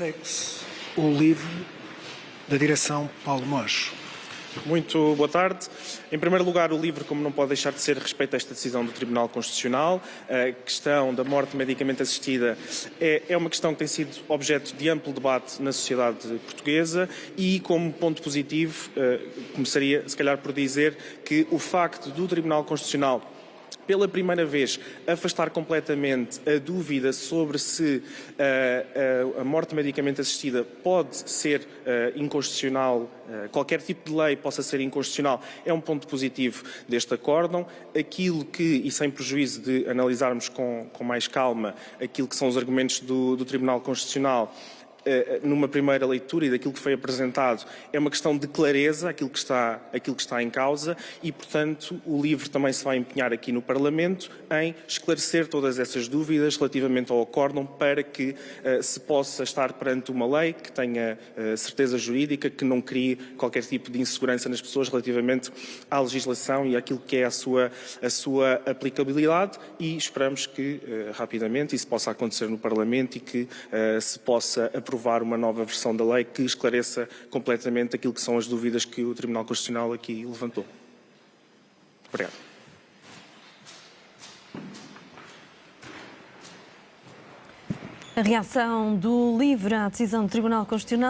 Segue-se o livro da direção Paulo Mocho. Muito boa tarde. Em primeiro lugar, o livro, como não pode deixar de ser, respeita esta decisão do Tribunal Constitucional. A questão da morte medicamente assistida é, é, uma questão que tem sido objeto de amplo debate na sociedade portuguesa e, como ponto positivo, eh, começaria, se calhar, por dizer que o facto do Tribunal Constitucional pela primeira vez, afastar completamente a dúvida sobre se uh, uh, a morte medicamente assistida pode ser uh, inconstitucional, qualquer tipo de lei possa ser inconstitucional, é um ponto positivo deste acórdão. Aquilo que, e sem prejuízo de analisarmos com, com mais calma aquilo que são os argumentos do, do Tribunal Constitucional, numa primeira leitura e daquilo que foi apresentado, é uma questão de clareza, aquilo que está, aquilo que está em causa, e, portanto, o livro também se vai empenhar aqui no Parlamento em esclarecer todas essas dúvidas relativamente ao acórdão para que uh, se possa estar perante uma lei que tenha uh, certeza jurídica, que não crie qualquer tipo de insegurança nas pessoas relativamente à legislação e àquilo que é a sua, a sua aplicabilidade e esperamos que uh, rapidamente isso possa acontecer no Parlamento e que se possa aprovar aprovar uma nova versão da lei que esclareça completamente aquilo que são as dúvidas que o Tribunal Constitucional aqui levantou. Obrigado. A reação do LIVRE à decisão do Tribunal Constitucional